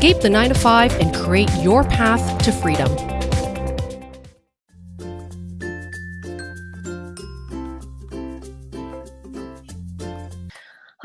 Escape the 9 to 5 and create your path to freedom.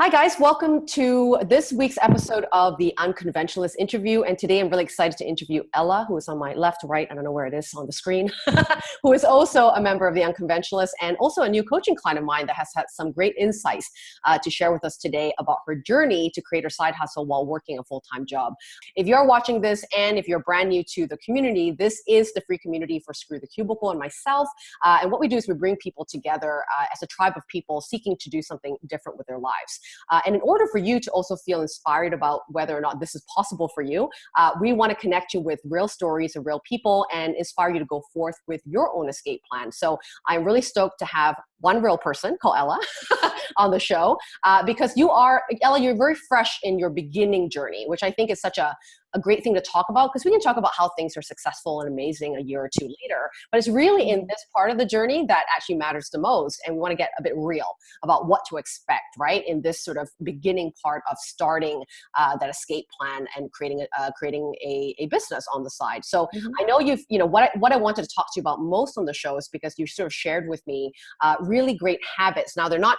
Hi, guys. Welcome to this week's episode of the Unconventionalist interview. And today I'm really excited to interview Ella, who is on my left, right, I don't know where it is on the screen, who is also a member of the Unconventionalist and also a new coaching client of mine that has had some great insights uh, to share with us today about her journey to create her side hustle while working a full time job. If you're watching this and if you're brand new to the community, this is the free community for Screw the Cubicle and myself. Uh, and what we do is we bring people together uh, as a tribe of people seeking to do something different with their lives. Uh, and in order for you to also feel inspired about whether or not this is possible for you, uh, we want to connect you with real stories of real people and inspire you to go forth with your own escape plan. So I'm really stoked to have one real person called Ella on the show uh, because you are, Ella, you're very fresh in your beginning journey, which I think is such a, a great thing to talk about because we can talk about how things are successful and amazing a year or two later. But it's really in this part of the journey that actually matters the most. And we want to get a bit real about what to expect, right? In this sort of beginning part of starting uh, that escape plan and creating a, uh, creating a, a business on the side. So mm-hmm. I know you've, you know, what I, what I wanted to talk to you about most on the show is because you sort of shared with me uh, really great habits. Now they're not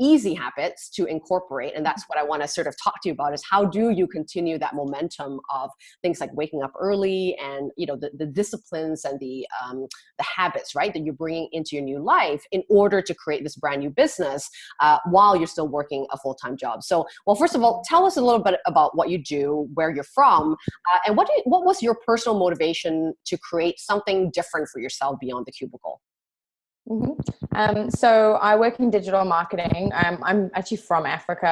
easy habits to incorporate and that's what i want to sort of talk to you about is how do you continue that momentum of things like waking up early and you know the, the disciplines and the um, the habits right that you're bringing into your new life in order to create this brand new business uh, while you're still working a full-time job. So well first of all tell us a little bit about what you do where you're from uh, and what, you, what was your personal motivation to create something different for yourself beyond the cubicle Mm -hmm. um, so I work in digital marketing. Um, I'm actually from Africa.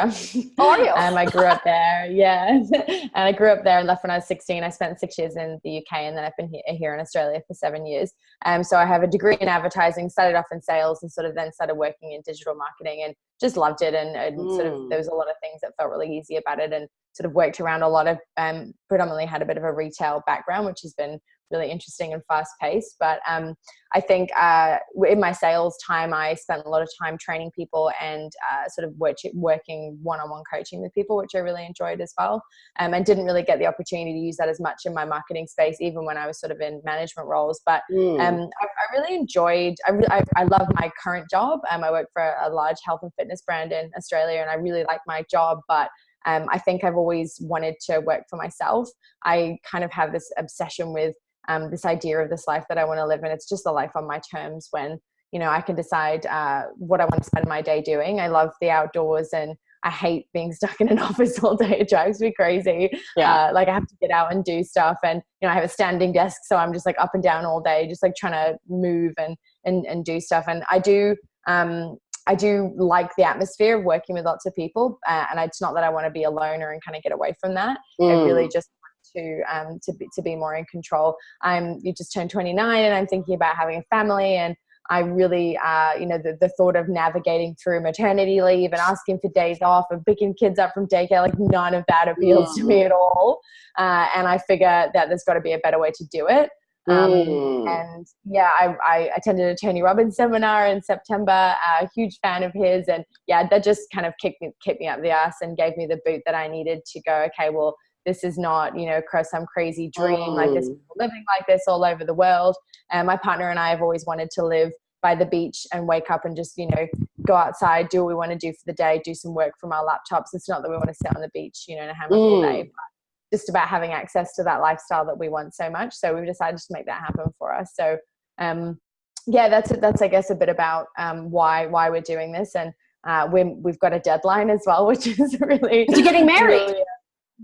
Oh, are you? um, I grew up there, yeah. and I grew up there and left when I was 16. I spent six years in the UK and then I've been here in Australia for seven years. Um, so I have a degree in advertising, started off in sales and sort of then started working in digital marketing and just loved it. And, and mm. sort of there was a lot of things that felt really easy about it and sort of worked around a lot of, um, predominantly had a bit of a retail background, which has been really interesting and fast paced. But um, I think uh, in my sales time, I spent a lot of time training people and uh, sort of work, working one on one coaching with people, which I really enjoyed as well. Um, and didn't really get the opportunity to use that as much in my marketing space, even when I was sort of in management roles. But mm. um, I, I, really enjoyed, I, re I, I, love my current job. Um, I work for a large health and fitness brand in Australia, and I really like my job. But um, I think I've always wanted to work for myself. I kind of have this obsession with um, this idea of this life that I want to live in. It's just a life on my terms when, you know, I can decide uh, what I want to spend my day doing. I love the outdoors and I hate being stuck in an office all day. It drives me crazy. Yeah. Uh, like I have to get out and do stuff. And, you know, I have a standing desk. So I'm just like up and down all day, just like trying to move and, and, and do stuff. And I do, um, I do like the atmosphere of working with lots of people. Uh, and it's not that I want to be a loner and kind of get away from that. Mm. I really just to um, to be to be more in control. I'm you just turned 29, and I'm thinking about having a family, and I really, uh, you know, the, the thought of navigating through maternity leave and asking for days off and picking kids up from daycare, like none of that appeals to me at all. Uh, and I figure that there's got to be a better way to do it. Um, mm. And yeah, I, I, attended a Tony Robbins seminar in September, a huge fan of his. And yeah, that just kind of kicked me, kicked me up the ass and gave me the boot that I needed to go, okay, well, this is not you know some crazy dream oh. like this living like this all over the world and my partner and i have always wanted to live by the beach and wake up and just you know go outside do what we want to do for the day do some work from our laptops it's not that we want to sit on the beach you know and a hammock mm. all day but just about having access to that lifestyle that we want so much so we've decided to make that happen for us so um yeah that's that's i guess a bit about um why why we're doing this and uh, we have got a deadline as well, which is really. You're getting married. Really,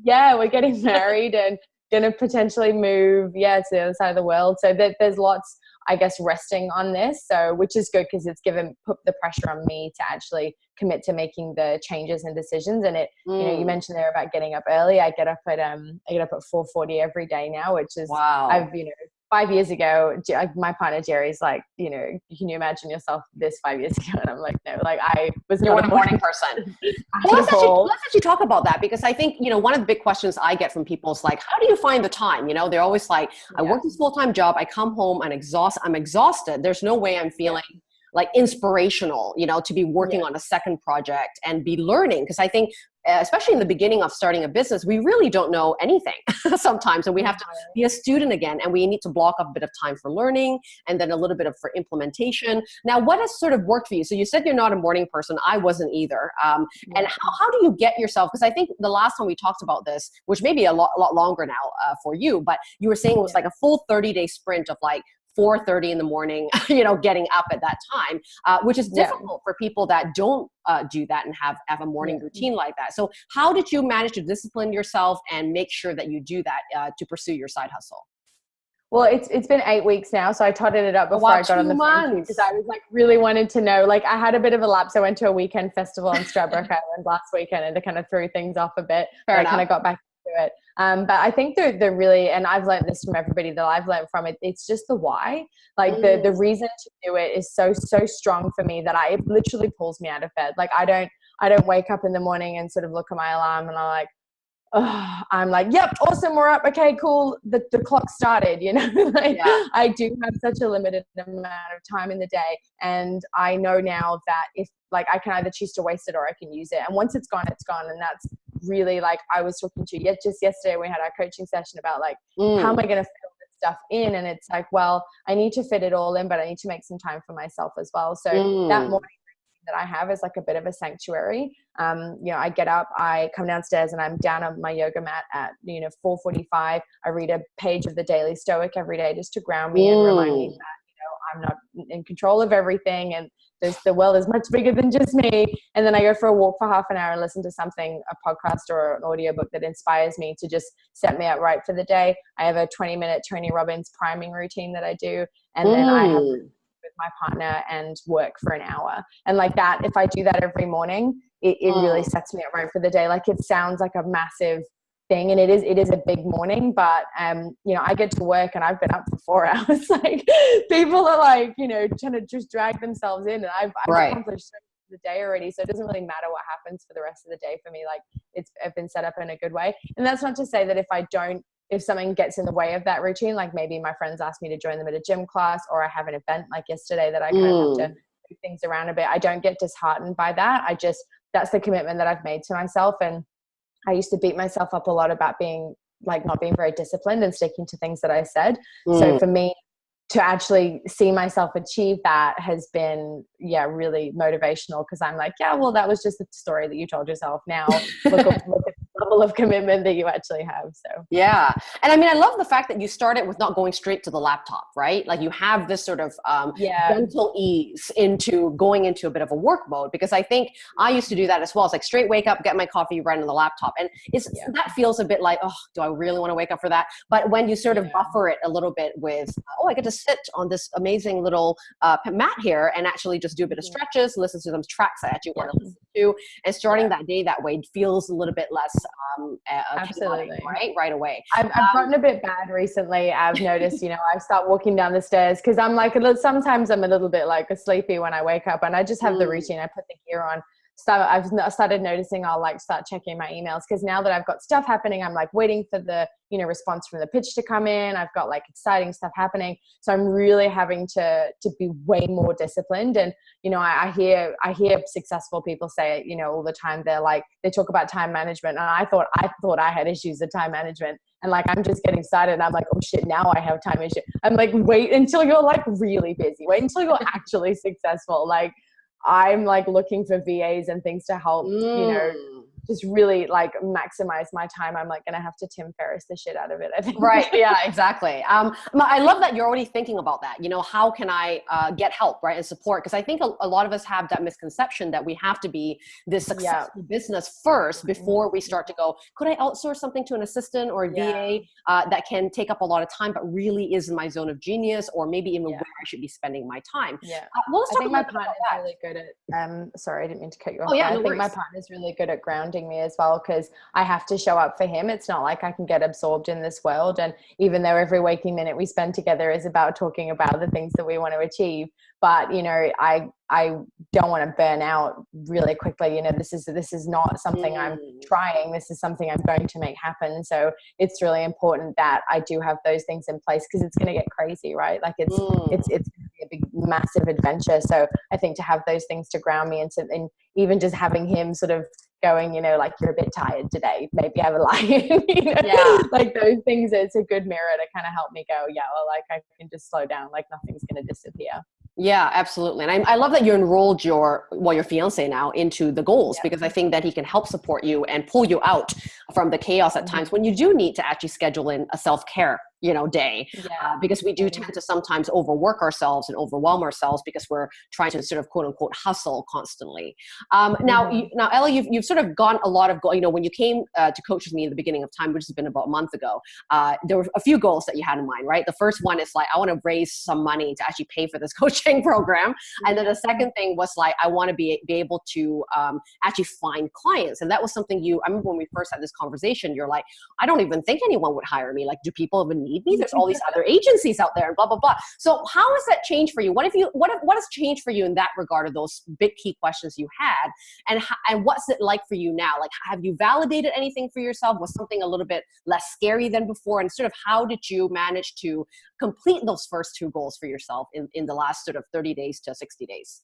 yeah, we're getting married and going to potentially move, yeah, to the other side of the world. So that there's lots, I guess, resting on this. So which is good because it's given put the pressure on me to actually commit to making the changes and decisions. And it, mm. you know, you mm. mentioned there about getting up early. I get up at um, I get up at 4:40 every day now, which is wow. I've you know five years ago, my partner Jerry's like, you know, can you imagine yourself this five years ago? And I'm like, no, like I was not a morning person. well, let's actually, let's actually talk about that because I think, you know, one of the big questions I get from people is like, how do you find the time? You know, they're always like, I yeah. work this full-time job. I come home and exhaust, I'm exhausted. There's no way I'm feeling yeah like inspirational you know to be working yeah. on a second project and be learning because i think especially in the beginning of starting a business, we really don't know anything sometimes. And we have to be a student again and we need to block off a bit of time for learning and then a little bit of for implementation. Now, what has sort of worked for you? So you said you're not a morning person. I wasn't either. Um, and how, how do you get yourself? Because I think the last time we talked about this, which may be a lot, a lot longer now uh, for you, but you were saying it was like a full 30 day sprint of like 4.30 in the morning you know getting up at that time uh, which is difficult yeah. for people that don't uh, do that and have, have a morning yeah. routine like that so how did you manage to discipline yourself and make sure that you do that uh, to pursue your side hustle well, it's it's been eight weeks now, so I totted it up before I got on the phone because I was like really wanted to know. Like I had a bit of a lapse. I went to a weekend festival in Stradbroke Island last weekend, and it kind of threw things off a bit. Fair I kind of got back to it. Um, but I think they're, they're really, and I've learned this from everybody that I've learned from it. It's just the why. Like mm. the the reason to do it is so so strong for me that I it literally pulls me out of bed. Like I don't I don't wake up in the morning and sort of look at my alarm and I'm like, oh, I'm like, yep, awesome, we're up. Okay, cool. The, the clock started, you know, like yeah. I do have such a limited amount of time in the day. And I know now that if like I can either choose to waste it or I can use it. And once it's gone, it's gone. And that's really like I was talking to yet just yesterday we had our coaching session about like mm. how am I going to fit this stuff in and it's like well I need to fit it all in but I need to make some time for myself as well so mm. that morning that I have is like a bit of a sanctuary. Um, you know, I get up, I come downstairs, and I'm down on my yoga mat at you know 4:45. I read a page of the Daily Stoic every day just to ground me mm. and remind me that you know I'm not in control of everything, and there's the world is much bigger than just me. And then I go for a walk for half an hour and listen to something, a podcast or an audiobook that inspires me to just set me up right for the day. I have a 20 minute Tony Robbins priming routine that I do. And mm. then I have mm. with my partner and work for an hour. And like that, if I do that every morning, it, it mm. really sets me up right for the day. Like it sounds like a massive thing and it is it is a big morning but um you know i get to work and i've been up for four hours like people are like you know trying to just drag themselves in and i've, I've right. accomplished so the day already so it doesn't really matter what happens for the rest of the day for me like it's i've been set up in a good way and that's not to say that if i don't if something gets in the way of that routine like maybe my friends ask me to join them at a gym class or i have an event like yesterday that i kind mm. of have to move things around a bit i don't get disheartened by that i just that's the commitment that i've made to myself and I used to beat myself up a lot about being like not being very disciplined and sticking to things that I said. Mm. So for me to actually see myself achieve that has been yeah really motivational because I'm like yeah well that was just a story that you told yourself now look, look at level of commitment that you actually have. So yeah, and I mean, I love the fact that you started with not going straight to the laptop, right? Like you have this sort of um, yeah. gentle ease into going into a bit of a work mode because I think I used to do that as well. It's like straight wake up, get my coffee, run on the laptop, and it's yeah. that feels a bit like oh, do I really want to wake up for that? But when you sort of yeah. buffer it a little bit with oh, I get to sit on this amazing little uh, mat here and actually just do a bit of stretches, listen to them tracks I actually want to listen to, and starting that day that way feels a little bit less um, absolutely. right right away. I've, I've um, gotten a bit bad recently i've noticed you know i start walking down the stairs because i'm like a little, sometimes i'm a little bit like a sleepy when i wake up and i just have mm. the routine i put the gear on start I've started noticing I'll like start checking my emails because now that I've got stuff happening, I'm like waiting for the you know response from the pitch to come in. I've got like exciting stuff happening, so I'm really having to to be way more disciplined. And you know, I, I hear I hear successful people say it, you know, all the time. They're like they talk about time management, and I thought I thought I had issues with time management. And like I'm just getting started, and I'm like, oh shit, now I have time issue. I'm like, wait until you're like really busy. Wait until you're actually successful. Like I'm like looking for VAs and things to help, mm. you know, mm just really like maximize my time, I'm like gonna have to Tim Ferriss the shit out of it. I think. Right. Yeah. Exactly. Um, I love that you're already thinking about that. You know, how can I uh, get help, right, and support? Because I think a, a, lot of us have that misconception that we have to be this successful yeah. business first before we start to go. Could I outsource something to an assistant or a yeah. VA uh, that can take up a lot of time, but really is in my zone of genius, or maybe even yeah. where I should be spending my time? Yeah. Uh, well, let's I think my partner is really good at. Um, sorry, I didn't mean to cut you off. Oh yeah, no I think worries. my partner is really good at grounding me as well because I have to show up for him. It's not like I can get absorbed in this world. And even though every waking minute we spend together is about talking about the things that we want to achieve, but you know, I I don't want to burn out really quickly. You know, this is this is not something mm. I'm trying. This is something I'm going to make happen. So it's really important that I do have those things in place because it's going to get crazy, right? Like it's mm. it's it's a big massive adventure. So I think to have those things to ground me into and even just having him sort of going, you know, like you're a bit tired today, maybe have a lie. you know? Yeah. Like those things, it's a good mirror to kind of help me go, yeah, well, like I can just slow down, like nothing's going to disappear. Yeah, absolutely. And I, I, love that you enrolled your, well, your fiance now into the goals yeah. because I think that he can help support you and pull you out from the chaos at mm-hmm. times when you do need to actually schedule in a self-care you know day yeah. uh, because we do tend to sometimes overwork ourselves and overwhelm ourselves because we're trying to sort of quote unquote hustle constantly. Um, now mm-hmm. you, now ella you've, you've sort of gone a lot of goal you know when you came uh, to coach with me in the beginning of time which has been about a month ago uh, there were a few goals that you had in mind right? The first one is like i want to raise some money to actually pay for this coaching program. And then the second thing was like i want to be, be able to um, actually find clients. And that was something you i remember when we first had this conversation you're like i don't even think anyone would hire me. Like do people even need me. There's all these other agencies out there and blah, blah, blah. So how has that changed for you? What have you, what, what has changed for you in that regard of those big key questions you had? And, and what's it like for you now? Like, have you validated anything for yourself? Was something a little bit less scary than before? And sort of how did you manage to complete those first two goals for yourself in, in the last sort of 30 days to 60 days?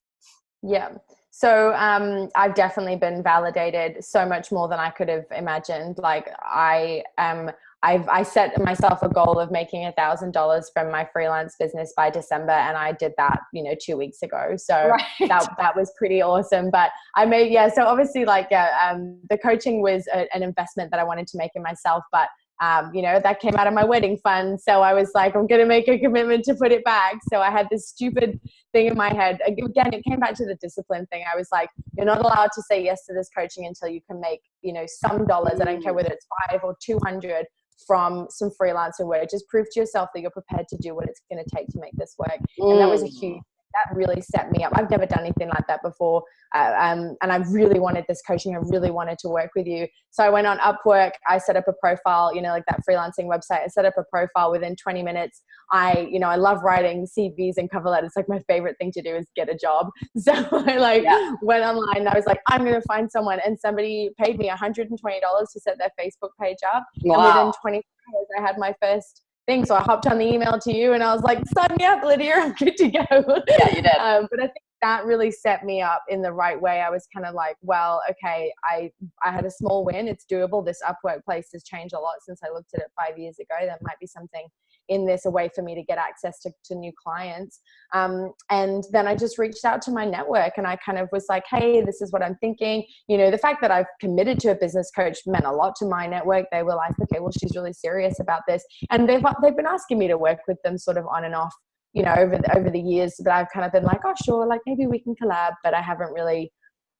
Yeah. So um, I've definitely been validated so much more than I could have imagined. Like I am I've I set myself a goal of making a thousand dollars from my freelance business by December, and I did that, you know, two weeks ago. So right. that that was pretty awesome. But I made yeah. So obviously, like yeah, um, the coaching was a, an investment that I wanted to make in myself, but um, you know, that came out of my wedding fund. So I was like, I'm going to make a commitment to put it back. So I had this stupid thing in my head. Again, it came back to the discipline thing. I was like, you're not allowed to say yes to this coaching until you can make, you know, some dollars. I don't care whether it's five or 200 from some freelancer work. Just prove to yourself that you're prepared to do what it's going to take to make this work. Mm. And that was a huge that really set me up. I've never done anything like that before. Uh, um, and I really wanted this coaching. I really wanted to work with you. So I went on Upwork. I set up a profile, you know, like that freelancing website. I set up a profile within 20 minutes. I, you know, I love writing CVs and cover letters. Like my favorite thing to do is get a job. So I like yeah. went online. I was like, I'm going to find someone. And somebody paid me $120 to set their Facebook page up. Wow. And within 20 hours, I had my first thing. So I hopped on the email to you and I was like, sign me up, Lydia. I'm good to go. Yeah, you did. Um, but I think that really set me up in the right way. I was kind of like, well, okay, I I had a small win. It's doable. This Upwork place has changed a lot since I looked at it five years ago. That might be something in this a way for me to get access to, to new clients um, and then i just reached out to my network and i kind of was like hey this is what i'm thinking you know the fact that i've committed to a business coach meant a lot to my network they were like okay well she's really serious about this and they've they've been asking me to work with them sort of on and off you know over the, over the years but i've kind of been like oh sure like maybe we can collab but i haven't really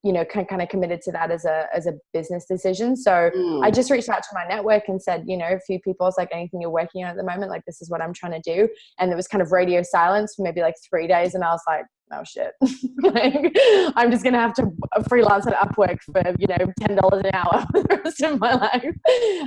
you know kind of committed to that as a as a business decision. So mm. i just reached out to my network and said you know a few people was like anything you're working on at the moment? Like this is what i'm trying to do. And there was kind of radio silence for maybe like three days and i was like oh shit. Like, i'm just gonna have to freelance at upwork for you know $10 an hour for the rest of my life.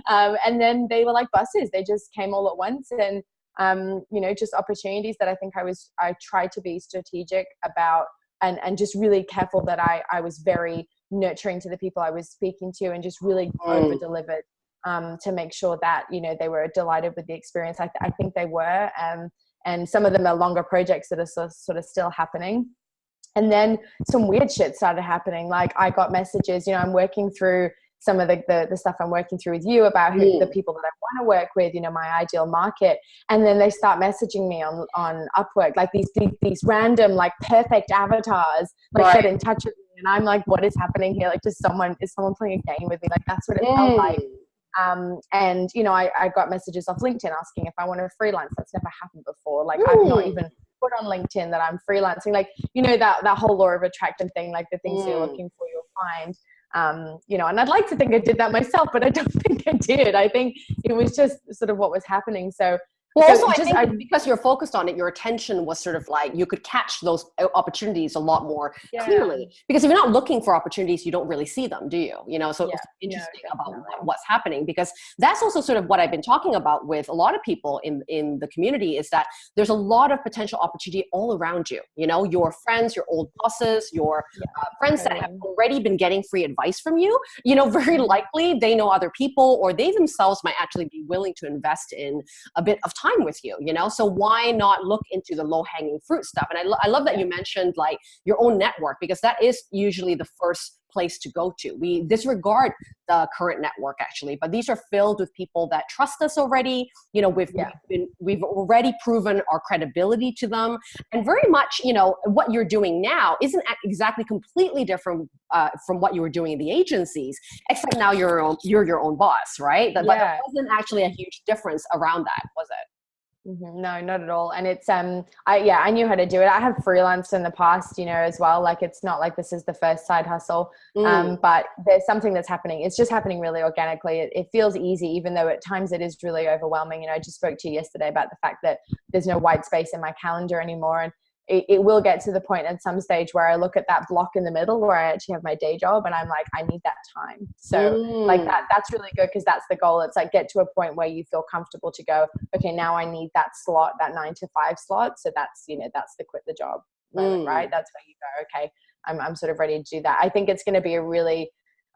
Um, and then they were like buses. They just came all at once and um, you know just opportunities that i think i was i tried to be strategic about and and just really careful that I I was very nurturing to the people I was speaking to and just really mm. over delivered um, to make sure that you know they were delighted with the experience. I, th- I think they were, um, and some of them are longer projects that are sort of, sort of still happening. And then some weird shit started happening. Like I got messages. You know, I'm working through some of the, the, the, stuff I'm working through with you about who mm. the people that I want to work with, you know, my ideal market. And then they start messaging me on, on Upwork, like these, these, these random, like perfect avatars, like right. get in touch with me. And I'm like, what is happening here? Like just someone, is someone playing a game with me? Like that's what it mm. felt like. Um, and you know, I, I got messages off LinkedIn asking if I want to freelance. That's never happened before. Like I've not even put on LinkedIn that I'm freelancing. Like, you know, that, that whole law of attraction thing, like the things mm. you're looking for, you'll find um, you know, and I'd like to think I did that myself, but I don't think I did. I think it was just sort of what was happening. So well, so also, just, I think I, because you're focused on it, your attention was sort of like you could catch those uh, opportunities a lot more yeah. clearly. Because if you're not looking for opportunities, you don't really see them, do you? You know, so yeah. it's interesting yeah, about what's happening because that's also sort of what I've been talking about with a lot of people in in the community is that there's a lot of potential opportunity all around you. You know, your friends, your old bosses, your uh, friends that have already been getting free advice from you. You know, very likely they know other people or they themselves might actually be willing to invest in a bit of time with you, you know? So why not look into the low hanging fruit stuff? And I, lo I love that you mentioned like your own network because that is usually the first place to go to. We disregard the current network actually, but these are filled with people that trust us already. You know, we've, yeah. we've, been, we've already proven our credibility to them. And very much, you know, what you're doing now isn't exactly completely different uh, from what you were doing in the agencies, except now you're your own, you're your own boss, right? But, yeah. but there wasn't actually a huge difference around that, was it? Mm-hmm. No, not at all. And it's um, I yeah, I knew how to do it. I have freelanced in the past, you know, as well. Like it's not like this is the first side hustle, um, mm. um, but there's something that's happening. It's just happening really organically. It, it, feels easy, even though at times it is really overwhelming. You know, I just spoke to you yesterday about the fact that there's no white space in my calendar anymore, and it, it, will get to the point at some stage where I look at that block in the middle where I actually have my day job and I'm like, I need that time. So mm. like that, that's really good because that's the goal. It's like get to a point where you feel comfortable to go, okay, now I need that slot, that nine to five slot. So that's, you know, that's the quit the job moment, mm. right? That's where you go, okay, I'm, I'm sort of ready to do that. I think it's going to be a really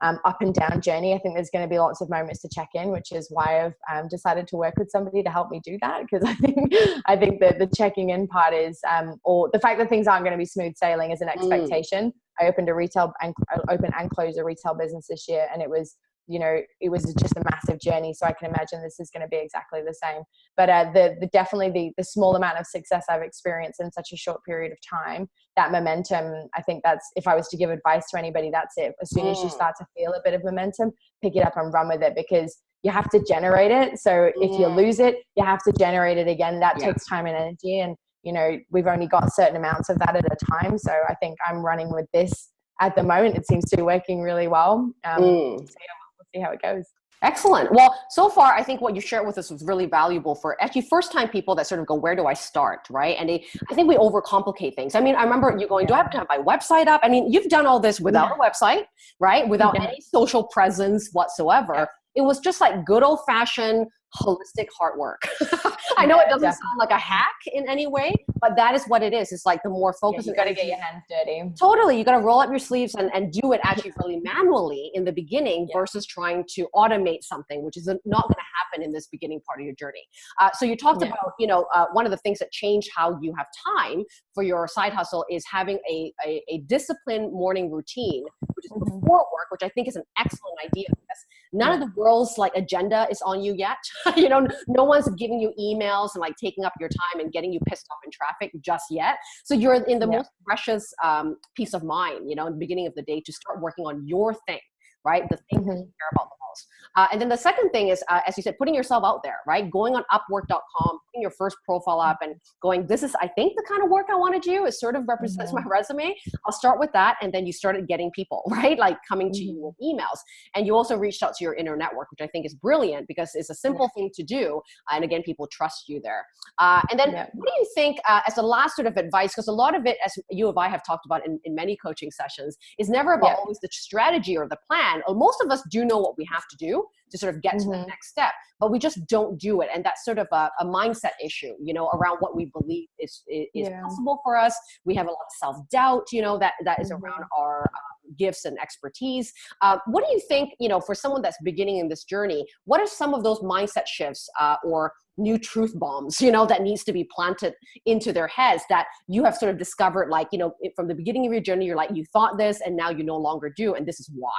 um, up and down journey. I think there's going to be lots of moments to check in, which is why I've um, decided to work with somebody to help me do that. Because I think I think that the checking in part is, um, or the fact that things aren't going to be smooth sailing is an mm. expectation. Mm. I opened a retail and open and close a retail business this year, and it was you know it was just a massive journey so i can imagine this is going to be exactly the same. But uh, the, the definitely the, the small amount of success i've experienced in such a short period of time that momentum i think that's if i was to give advice to anybody that's it. As soon as you mm. start to feel a bit of momentum pick it up and run with it because you have to generate it. So if you lose it you have to generate it again. That yeah. takes time and energy and you know we've only got certain amounts of that at a time. So i think i'm running with this at the moment. It seems to be working really well. Um, mm. so yeah, see how it goes. Excellent. Well, so far, I think what you shared with us was really valuable for actually first time people that sort of go, where do I start? Right. And they, I think we overcomplicate things. I mean, I remember you going, do I have to have my website up? I mean, you've done all this without yeah. a website, right? Without yeah. any social presence whatsoever. Yeah. It was just like good old fashioned holistic heart work. I know it doesn't Definitely. sound like a hack in any way, but that is what it is. It's like the more focus yeah, you got to get your hands dirty. Totally. You got to roll up your sleeves and, and do it actually really manually in the beginning yeah. versus trying to automate something, which is not going to happen in this beginning part of your journey. Uh, so you talked yeah. about, you know, uh, one of the things that changed how you have time for your side hustle is having a, a, a disciplined morning routine, which is mm-hmm. before work, which I think is an excellent idea because none of the world's like agenda is on you yet. you know, no one's giving you emails and like taking up your time and getting you pissed off in traffic just yet. So you're in the yeah. most precious um, peace of mind, you know, in the beginning of the day to start working on your thing, right? The thing mm-hmm. that you care about the most. Uh, and then the second thing is, uh, as you said, putting yourself out there, right? Going on upwork.com, your first profile up and going, this is, I think the kind of work I want to do. It sort of represents mm-hmm. my resume. I'll start with that. And then you started getting people, right? Like coming mm-hmm. to you with emails. And you also reached out to your inner network, which I think is brilliant because it's a simple yeah. thing to do. And again, people trust you there. Uh, and then yeah. what do you think uh, as a last sort of advice, because a lot of it, as you and I have talked about in, in many coaching sessions, is never about yeah. always the strategy or the plan. Most of us do know what we have to do to sort of get mm-hmm. to the mm-hmm. next step but we just don't do it and that's sort of a, a mindset issue you know around what we believe is is, yeah. possible for us we have a lot of self-doubt you know that that is mm-hmm. around our um, gifts and expertise uh, what do you think you know for someone that's beginning in this journey what are some of those mindset shifts uh, or new truth bombs you know that needs to be planted into their heads that you have sort of discovered like you know from the beginning of your journey you're like you thought this and now you no longer do and this is why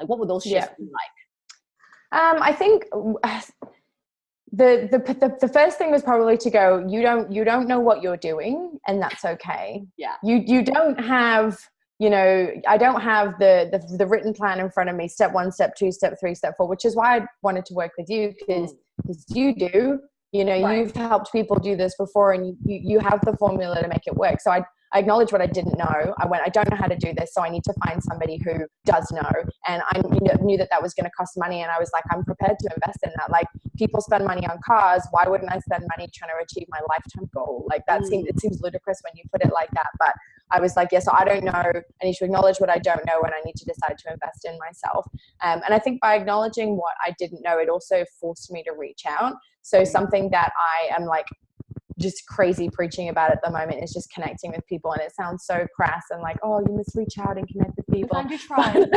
like what would those shifts yeah. be like um, I think the, the the the first thing was probably to go. You don't you don't know what you're doing, and that's okay. Yeah. You you don't have you know I don't have the the, the written plan in front of me. Step one, step two, step three, step four. Which is why I wanted to work with you because because mm. you do. You know, right. you've helped people do this before, and you, you you have the formula to make it work. So I I acknowledged what I didn't know. I went, I don't know how to do this, so I need to find somebody who does know. And I knew that that was going to cost money, and I was like, I'm prepared to invest in that. Like people spend money on cars, why wouldn't I spend money trying to achieve my lifetime goal? Like that mm. seems it seems ludicrous when you put it like that, but I was like, yes, yeah, so I don't know. I need to acknowledge what I don't know, and I need to decide to invest in myself. Um, and I think by acknowledging what I didn't know, it also forced me to reach out. So mm. something that I am like just crazy preaching about at the moment is just connecting with people and it sounds so crass and like oh you must reach out and connect with people find your tribe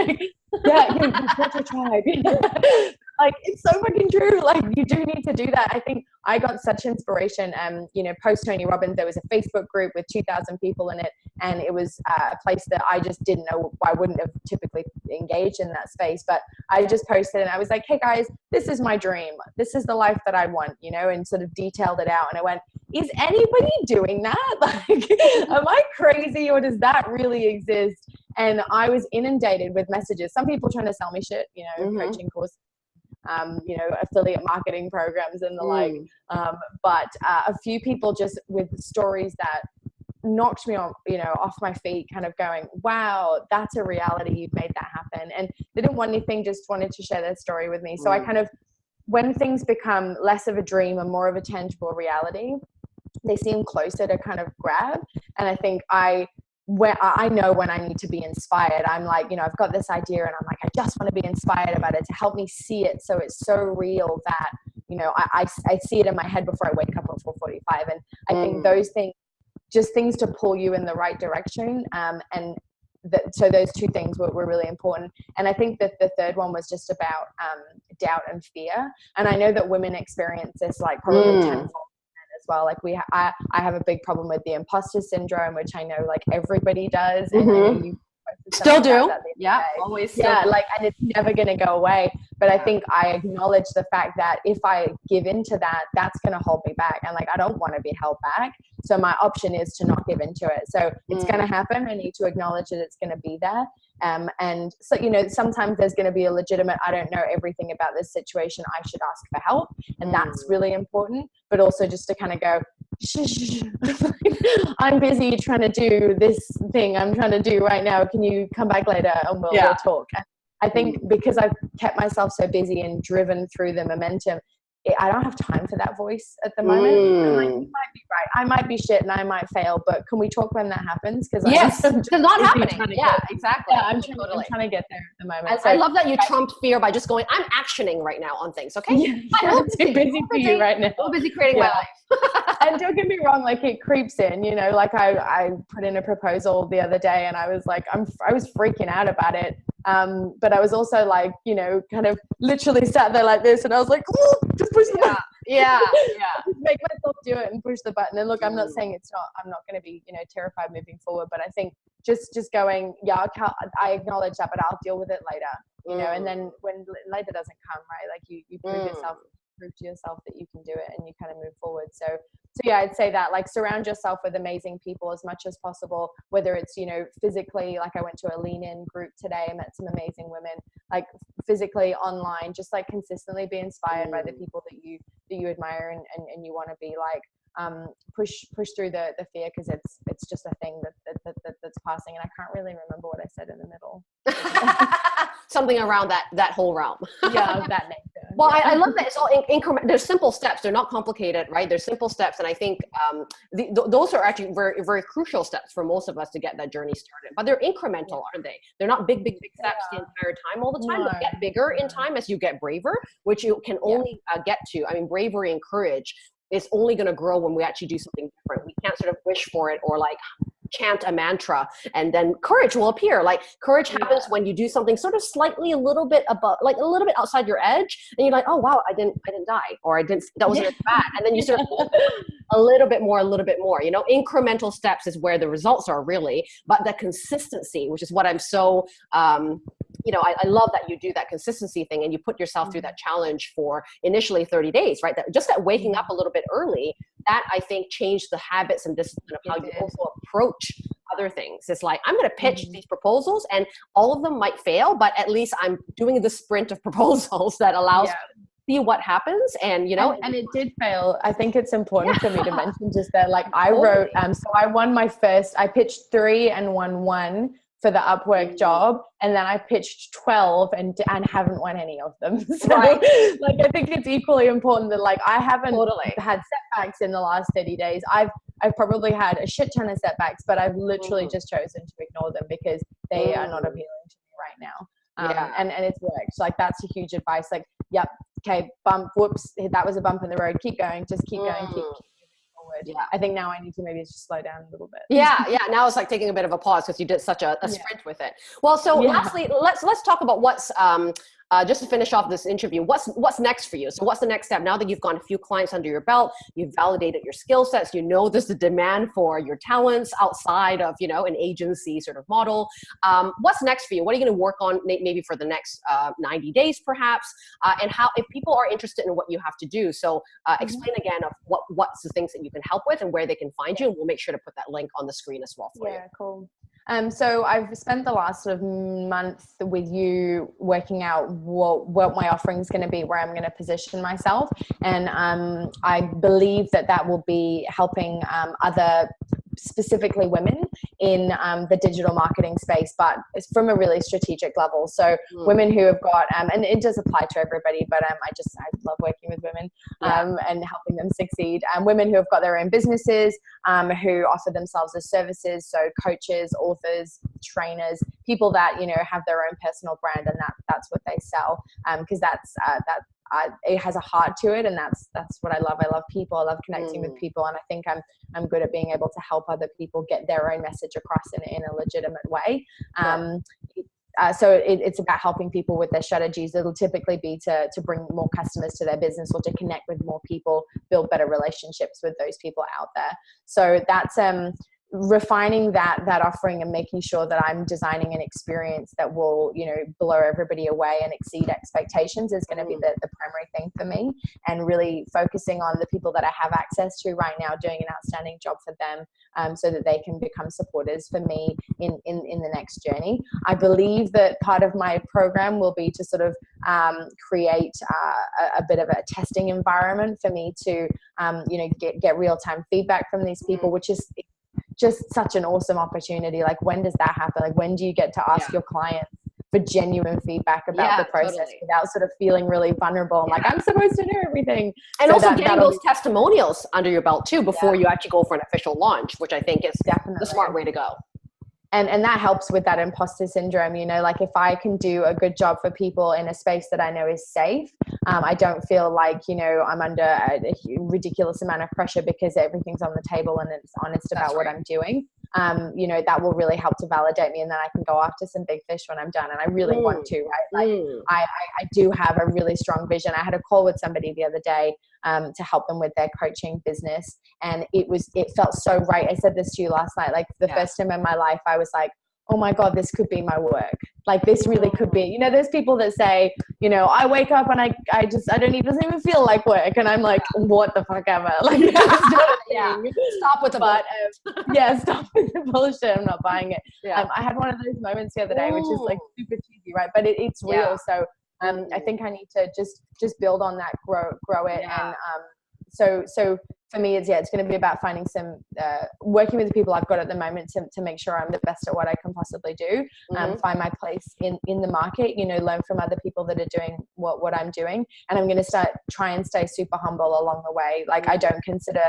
yeah you, you tribe like it's so fucking true. Like you do need to do that. I think I got such inspiration. Um, you know, post Tony Robbins, there was a Facebook group with 2,000 people in it, and it was uh, a place that I just didn't know. I wouldn't have typically engaged in that space, but I just posted and I was like, "Hey guys, this is my dream. This is the life that I want," you know, and sort of detailed it out. And I went, "Is anybody doing that? Like, am I crazy, or does that really exist?" And I was inundated with messages. Some people trying to sell me shit, you know, mm-hmm. coaching course um, you know, affiliate marketing programs and the mm. like. Um, but uh, a few people just with stories that knocked me off, you know, off my feet, kind of going, wow, that's a reality. You've made that happen. And they didn't want anything, just wanted to share their story with me. So mm. I kind of, when things become less of a dream and more of a tangible reality, they seem closer to kind of grab. And I think I where I know when I need to be inspired. I'm like, you know, I've got this idea and I'm like, I just want to be inspired about it to help me see it. So it's so real that, you know, I, I, I see it in my head before I wake up at 445. And I mm. think those things, just things to pull you in the right direction. Um, and that, so those two things were, were really important. And I think that the third one was just about um, doubt and fear. And I know that women experience this like probably mm. tenfold well. Like we, ha- I, I have a big problem with the imposter syndrome, which I know like everybody does. Mm-hmm. you still do. Yeah, always. Yeah, like, and it's never going to go away. But I think I acknowledge the fact that if I give into that, that's going to hold me back. And like, I don't want to be held back. So my option is to not give into it. So it's mm. going to happen. I need to acknowledge that it's going to be there. Um, and so, you know, sometimes there's going to be a legitimate, I don't know everything about this situation. I should ask for help. And that's mm. really important. But also just to kind of go, I'm busy trying to do this thing I'm trying to do right now. Can you come back later and we'll, yeah. we'll talk? I think mm. because I've kept myself so busy and driven through the momentum, I don't have time for that voice at the moment. Mm. Like, you might be right. I might be shit and I might fail, but can we talk when that happens? Because yes, it's not happening. Yeah, get, exactly. Yeah, I'm, trying, totally. I'm, trying, to get there at the moment. I, so, I love that you I, trumped fear by just going, I'm actioning right now on things. Okay, yeah, I'm too busy for you right now. I'm busy creating yeah. my life. and don't get me wrong, like it creeps in. You know, like I I put in a proposal the other day, and I was like, I'm I was freaking out about it. Um, but I was also like, you know, kind of literally sat there like this, and I was like, just push the yeah. button. Yeah, yeah. Make myself do it and push the button. And look, I'm not mm. saying it's not. I'm not going to be, you know, terrified moving forward. But I think just just going, yeah, I acknowledge that, but I'll deal with it later. You mm. know, and mm. then when later doesn't come, right? Like you, you prove mm. yourself prove to yourself that you can do it and you kind of move forward so so yeah i'd say that like surround yourself with amazing people as much as possible whether it's you know physically like i went to a lean in group today and met some amazing women like physically online just like consistently be inspired by the mm. people that you that you admire and, and, and you want to be like um, push push through the the fear because it's it's just a thing that, that, that, that's passing and I can't really remember what I said in the middle. Something around that that whole realm. yeah, that nature. Well. I, I, love that it's all in, increment. There's simple steps. They're not complicated, right? They're simple steps, and I think um, the, th those are actually very very crucial steps for most of us to get that journey started. But they're incremental, aren't they? They're not big big big steps yeah. the entire time all the time. No. They get bigger in time as you get braver, which you can only uh, get to. I mean, bravery and courage is only going to grow when we actually do something different. We can't sort of wish for it or like chant a mantra and then courage will appear. Like courage happens when you do something sort of slightly a little bit above, like a little bit outside your edge, and you're like, oh wow, I didn't, I didn't die, or I didn't, that wasn't yeah. bad, and then you sort of a little bit more, a little bit more. You know, incremental steps is where the results are really, but the consistency, which is what I'm so um, you know, I, I, love that you do that consistency thing and you put yourself through mm-hmm. that challenge for initially 30 days, right? That just that waking up a little bit early, that I think changed the habits and discipline of how you also approach other things. It's like, I'm going to pitch mm-hmm. these proposals and all of them might fail, but at least I'm doing the sprint of proposals that allows yeah. see what happens and you know and, and, it did fail i think it's important yeah. for me to mention just that like i wrote um so i won my first i pitched three and won one for the Upwork mm. job, and then I pitched twelve and and haven't won any of them. So, right. like, I think it's equally important that like I haven't totally. had setbacks in the last thirty days. I've I've probably had a shit ton of setbacks, but I've literally mm. just chosen to ignore them because they mm. are not mm. appealing to me right now. Um, yeah. and and it's worked. Like that's a huge advice. Like, yep, okay, bump, whoops, that was a bump in the road. Keep going, just keep mm. going, keep, keep Yeah. I think now I need to maybe just slow down a little bit. Yeah, yeah. Now it's like taking a bit of a pause because you did such a, a sprint yeah. with it. Well, so yeah. lastly, let's let's talk about what's um, uh, just to finish off this interview, what's what's next for you? So what's the next step now that you've gone a few clients under your belt, you've validated your skill sets, you know there's a demand for your talents outside of you know an agency sort of model. Um, what's next for you? What are you going to work on maybe for the next uh, 90 days perhaps? Uh, and how if people are interested in what you have to do, so uh, mm-hmm. explain again of what what's the things that you can help with and where they can find you, and we'll make sure to put that link on the screen as well for yeah, you. Yeah, cool. Um, so I've spent the last sort of month with you working out what, what my offering is going to be, where I'm going to position myself. And um, I believe that that will be helping um, other specifically women in um, the digital marketing space, but it's from a really strategic level. So mm. women who have got, um, and it does apply to everybody, but um, I just, I love working with women yeah. Um, and helping them succeed. And women who have got their own businesses, um, who offer themselves as services. So coaches, authors, trainers, people that, you know, have their own personal brand and that that's what they sell. Because um, that's, uh, that I, it has a heart to it and that's that's what i love. I love people. I love connecting mm. with people and i think i'm i'm good at being able to help other people get their own message across in, in a legitimate way. Um, uh, so it, it's about helping people with their strategies. It'll typically be to, to bring more customers to their business or to connect with more people build better relationships with those people out there. So that's um refining that that offering and making sure that I'm designing an experience that will you know blow everybody away and exceed expectations is going to be mm. the, the primary thing for me and really focusing on the people that I have access to right now doing an outstanding job for them um, so that they can become supporters for me in, in in the next journey I believe that part of my program will be to sort of um, create uh, a, a, bit of a testing environment for me to um, you know get, get real-time feedback from these people mm. which is just such an awesome opportunity. Like when does that happen? Like when do you get to ask yeah. your clients for genuine feedback about yeah, the process totally. without sort of feeling really vulnerable and yeah. like I'm supposed to know everything. And so also that, getting those be- testimonials under your belt too before you actually go for an official launch, which I think is definitely the smart way to go and and that helps with that imposter syndrome you know like if i can do a good job for people in a space that i know is safe um, i don't feel like you know i'm under a, a, ridiculous amount of pressure because everything's on the table and it's honest That's about right. what i'm doing um, you know that will really help to validate me and then i can go after some big fish when i'm done and i really mm. want to right like mm. I, I, I do have a really strong vision i had a call with somebody the other day um, to help them with their coaching business. And it was, it felt so right. I said this to you last night, like the yeah. first time in my life, I was like, oh my God, this could be my work. Like this really could be, you know, there's people that say, you know, I wake up and I, I just, I don't even, doesn't even feel like work. And I'm like, what the fuck ever. Like, yeah. stop with the but, um, yeah, stop with the bullshit. I'm not buying it. Yeah. Um, I had one of those moments the other day, Ooh. which is like super cheesy, right? But it, it's real. Yeah. So um, I think I need to just just build on that, grow grow it, yeah. and um, so so for me it's yeah it's going to be about finding some uh, working with the people i've got at the moment to, to make sure i'm the best at what i can possibly do um, mm-hmm. find my place in in the market you know learn from other people that are doing what what i'm doing. And i'm going to start try and stay super humble along the way. Like i don't consider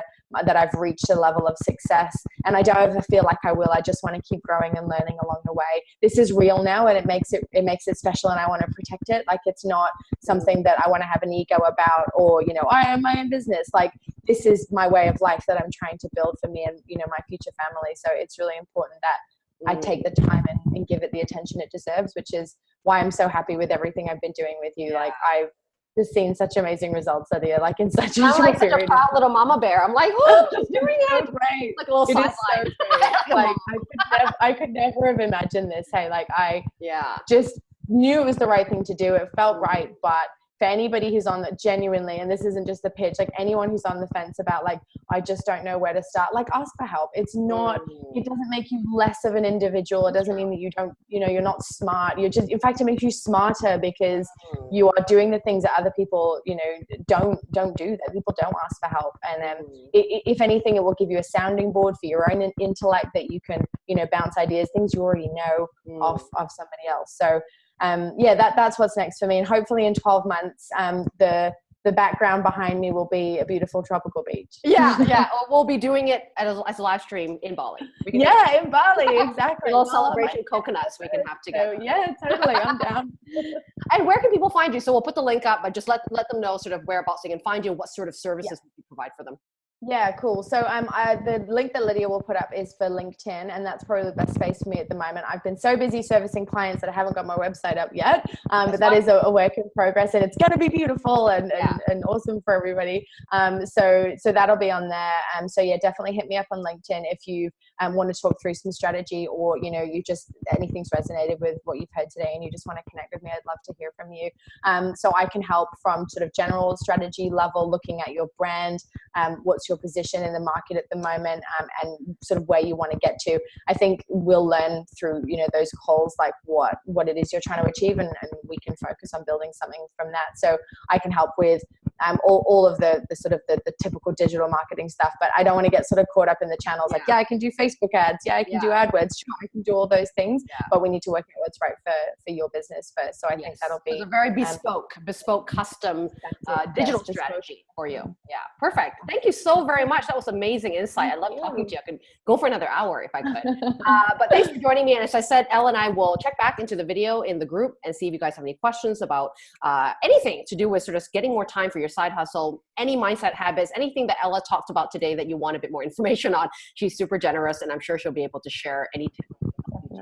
that i've reached a level of success and i don't ever feel like i will. I just want to keep growing and learning along the way. This is real now and it makes it it makes it special and i want to protect it. Like it's not something that i want to have an ego about or you know i own my own business. Like this is my way of life that I'm trying to build for me and you know my future family. So it's really important that mm. I take the time and, and, give it the attention it deserves, which is why I'm so happy with everything I've been doing with you. Yeah. Like I've just seen such amazing results here, like in such a I'm like such a proud little mama bear. I'm like, oh, she's doing it. Right. Like a little it sideline. So like I could, never, I could never have imagined this. Hey, like I yeah just knew it was the right thing to do. It felt right, but for anybody who's on the genuinely and this isn't just a pitch like anyone who's on the fence about like i just don't know where to start like ask for help. It's not it doesn't make you less of an individual. It doesn't mean that you don't you know you're not smart. You're just in fact it makes you smarter because mm. you are doing the things that other people you know don't don't do that people don't ask for help. And um, it, if anything it will give you a sounding board for your own intellect that you can you know bounce ideas things you already know mm. off of somebody else. So um, yeah, that, that's what's next for me. And hopefully in 12 months, um, the, the background behind me will be a beautiful tropical beach. Yeah, yeah. We'll be doing it as a, as a live stream in Bali. yeah, in Bali, exactly. a little celebration coconuts we can have together. So, yeah, totally. I'm down. and where can people find you? So we'll put the link up, but just let let them know sort of whereabouts they can find you, what sort of services yeah. you provide for them. Yeah, cool. So um, I, the link that Lydia will put up is for LinkedIn, and that's probably the best space for me at the moment. I've been so busy servicing clients that I haven't got my website up yet, um, but that is a, a, work in progress, and it's going to be beautiful and, yeah. and, and, awesome for everybody. Um, so so that'll be on there. Um, so yeah, definitely hit me up on LinkedIn if you um, want to talk through some strategy, or you know you just anything's resonated with what you've heard today, and you just want to connect with me. I'd love to hear from you. Um, so I can help from sort of general strategy level, looking at your brand, um, what's your position in the market at the moment um, and sort of where you want to get to i think we'll learn through you know those calls like what what it is you're trying to achieve and, and we can focus on building something from that so i can help with um, all, all of the, the sort of the, the typical digital marketing stuff but i don't want to get sort of caught up in the channels yeah. like yeah i can do facebook ads yeah i can yeah. do adwords sure, i can do all those things yeah. but we need to work out what's right for for your business first so i yes. think that'll be it's a very bespoke um, bespoke custom uh, digital yes, strategy bespoke. for you yeah perfect thank you so very much. That was amazing insight. I love talking to you. I could go for another hour if i could. Uh, but thanks for joining me. And as i said ella and i will check back into the video in the group and see if you guys have any questions about uh, anything to do with sort of getting more time for your side hustle, any mindset habits, anything that Ella talked about today that you want a bit more information on. She's super generous and I'm sure she'll be able to share any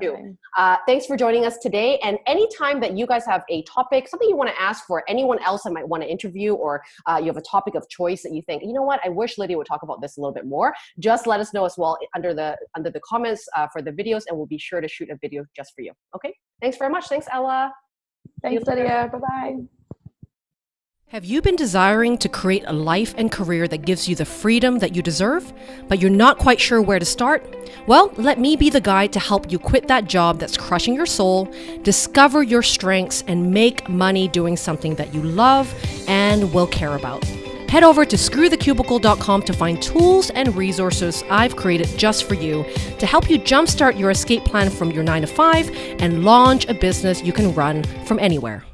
too. Uh, thanks for joining us today. And anytime that you guys have a topic, something you want to ask for anyone else I might want to interview, or uh, you have a topic of choice that you think, you know what, I wish Lydia would talk about this a little bit more, just let us know as well under the under the comments uh, for the videos, and we'll be sure to shoot a video just for you. Okay. Thanks very much. Thanks, Ella. Thanks, Lydia. Bye bye. Have you been desiring to create a life and career that gives you the freedom that you deserve, but you're not quite sure where to start? Well, let me be the guide to help you quit that job that's crushing your soul, discover your strengths, and make money doing something that you love and will care about. Head over to screwthecubicle.com to find tools and resources I've created just for you to help you jumpstart your escape plan from your 9 to 5 and launch a business you can run from anywhere.